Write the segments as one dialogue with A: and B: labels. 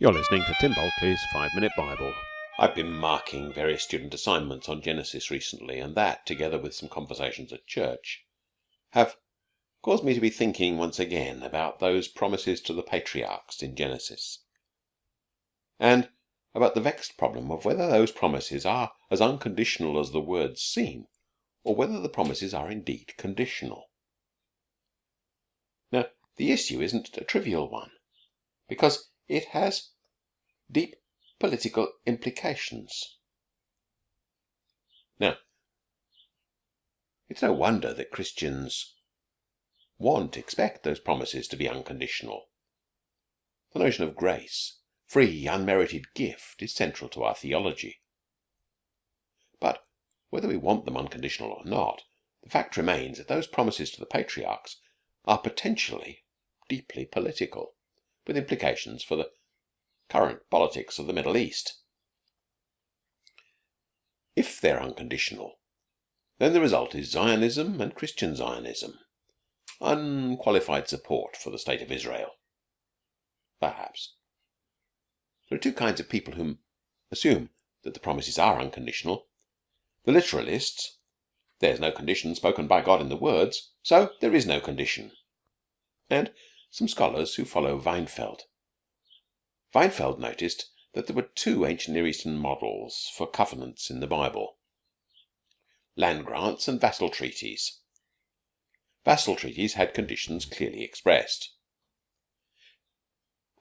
A: You're listening to Tim Bulkeley's Five Minute Bible.
B: I've been marking various student assignments on Genesis recently, and that, together with some conversations at church, have caused me to be thinking once again about those promises to the patriarchs in Genesis, and about the vexed problem of whether those promises are as unconditional as the words seem, or whether the promises are indeed conditional. Now, the issue isn't a trivial one, because it has deep political implications. Now, it's no wonder that Christians want, expect those promises to be unconditional. The notion of grace, free, unmerited gift, is central to our theology. But whether we want them unconditional or not, the fact remains that those promises to the patriarchs are potentially deeply political, with implications for the current politics of the Middle East. If they're unconditional, then the result is Zionism and Christian Zionism, unqualified support for the state of Israel. Perhaps. There are two kinds of people who assume that the promises are unconditional. The literalists, there's no condition spoken by God in the words, so there is no condition. And some scholars who follow Weinfeld Weinfeld noticed that there were two ancient Near Eastern models for covenants in the Bible land grants and vassal treaties. Vassal treaties had conditions clearly expressed,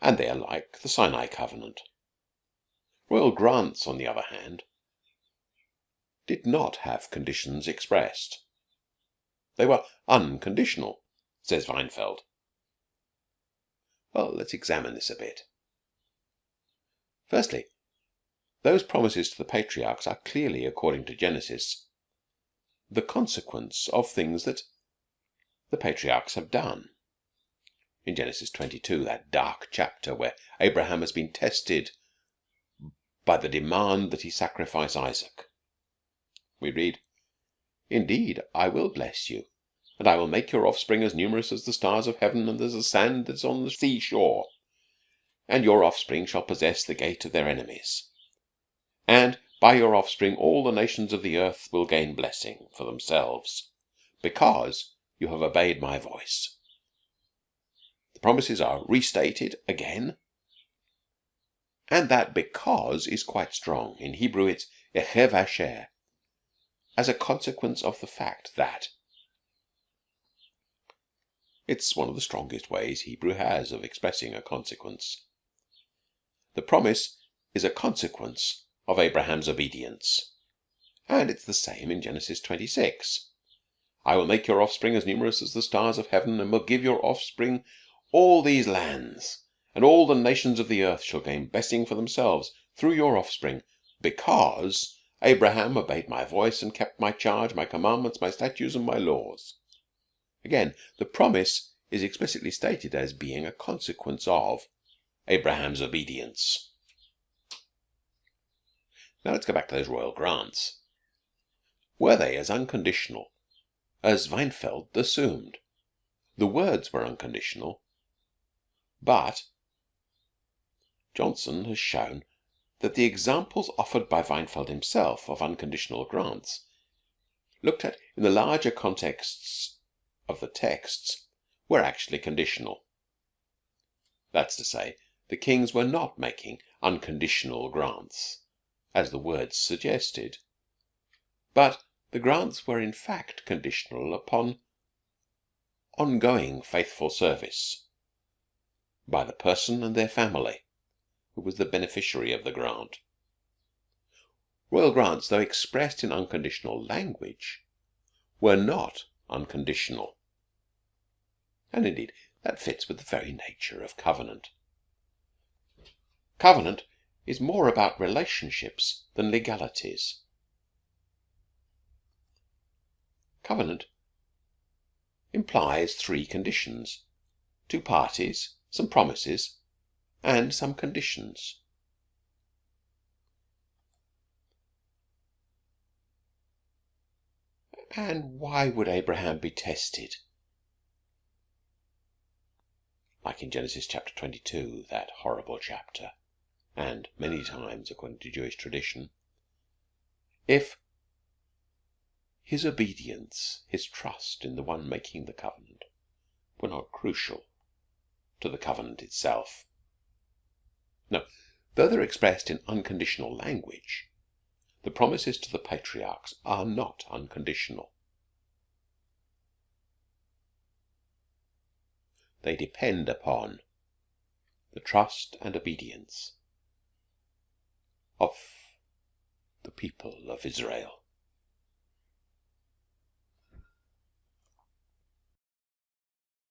B: and they are like the Sinai covenant. Royal grants, on the other hand, did not have conditions expressed. They were unconditional, says Weinfeld. Well, let's examine this a bit. Firstly, those promises to the patriarchs are clearly, according to Genesis, the consequence of things that the patriarchs have done. In Genesis 22, that dark chapter where Abraham has been tested by the demand that he sacrifice Isaac, we read, Indeed, I will bless you, and I will make your offspring as numerous as the stars of heaven and as the sand that is on the sea shore and your offspring shall possess the gate of their enemies. And by your offspring all the nations of the earth will gain blessing for themselves, because you have obeyed my voice. The promises are restated again, and that because is quite strong. In Hebrew it's echev asher, as a consequence of the fact that it's one of the strongest ways Hebrew has of expressing a consequence. The promise is a consequence of Abraham's obedience. And it's the same in Genesis 26. I will make your offspring as numerous as the stars of heaven, and will give your offspring all these lands, and all the nations of the earth shall gain blessing for themselves through your offspring, because Abraham obeyed my voice and kept my charge, my commandments, my statutes, and my laws. Again, the promise is explicitly stated as being a consequence of Abraham's obedience. Now let's go back to those royal grants. Were they as unconditional as Weinfeld assumed? The words were unconditional, but Johnson has shown that the examples offered by Weinfeld himself of unconditional grants, looked at in the larger contexts of the texts, were actually conditional. That's to say, the kings were not making unconditional grants, as the words suggested, but the grants were in fact conditional upon ongoing faithful service by the person and their family who was the beneficiary of the grant. Royal grants, though expressed in unconditional language, were not unconditional. And indeed, that fits with the very nature of covenant. Covenant is more about relationships than legalities. Covenant implies three conditions two parties, some promises, and some conditions. And why would Abraham be tested? Like in Genesis chapter 22, that horrible chapter. and many times according to Jewish tradition, if his obedience, his trust in the one making the covenant, were not crucial to the covenant itself. Now, though they're expressed in unconditional language, the promises to the patriarchs are not unconditional. They depend upon the trust and obedience of the people of Israel.